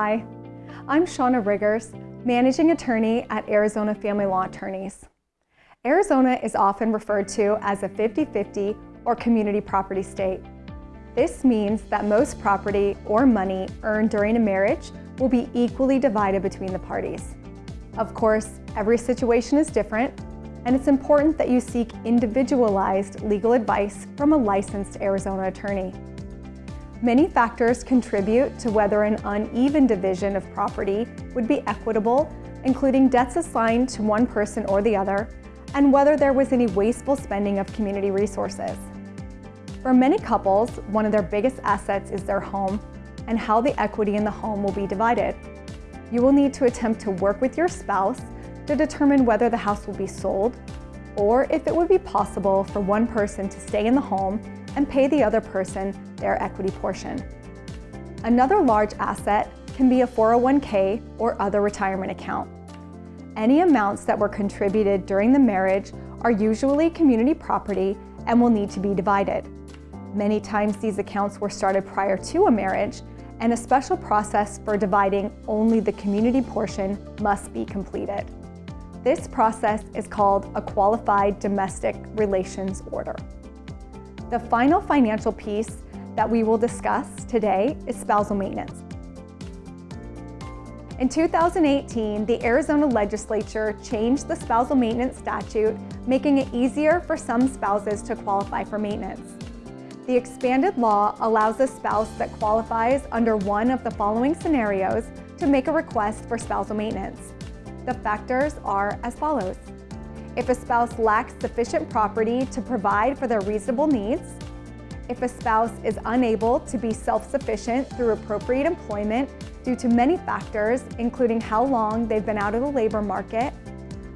Hi, I'm Shauna Riggers, Managing Attorney at Arizona Family Law Attorneys. Arizona is often referred to as a 50-50 or community property state. This means that most property or money earned during a marriage will be equally divided between the parties. Of course, every situation is different, and it's important that you seek individualized legal advice from a licensed Arizona attorney. Many factors contribute to whether an uneven division of property would be equitable, including debts assigned to one person or the other, and whether there was any wasteful spending of community resources. For many couples, one of their biggest assets is their home and how the equity in the home will be divided. You will need to attempt to work with your spouse to determine whether the house will be sold or if it would be possible for one person to stay in the home and pay the other person their equity portion. Another large asset can be a 401k or other retirement account. Any amounts that were contributed during the marriage are usually community property and will need to be divided. Many times these accounts were started prior to a marriage and a special process for dividing only the community portion must be completed. This process is called a Qualified Domestic Relations Order. The final financial piece that we will discuss today is spousal maintenance. In 2018, the Arizona legislature changed the spousal maintenance statute, making it easier for some spouses to qualify for maintenance. The expanded law allows a spouse that qualifies under one of the following scenarios to make a request for spousal maintenance. The factors are as follows. If a spouse lacks sufficient property to provide for their reasonable needs, if a spouse is unable to be self-sufficient through appropriate employment due to many factors, including how long they've been out of the labor market,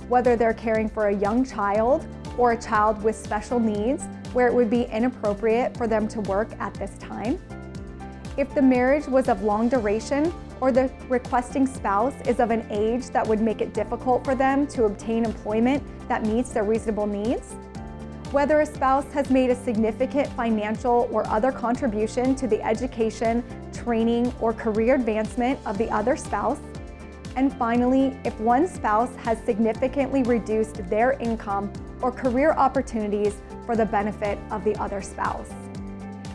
whether they're caring for a young child or a child with special needs where it would be inappropriate for them to work at this time, if the marriage was of long duration or the requesting spouse is of an age that would make it difficult for them to obtain employment that meets their reasonable needs, whether a spouse has made a significant financial or other contribution to the education, training, or career advancement of the other spouse, and finally, if one spouse has significantly reduced their income or career opportunities for the benefit of the other spouse.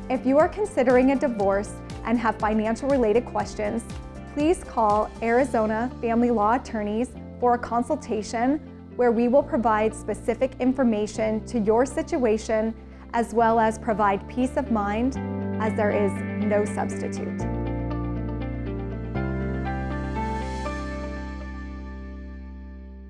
If you are considering a divorce and have financial related questions, please call Arizona Family Law Attorneys for a consultation where we will provide specific information to your situation as well as provide peace of mind as there is no substitute.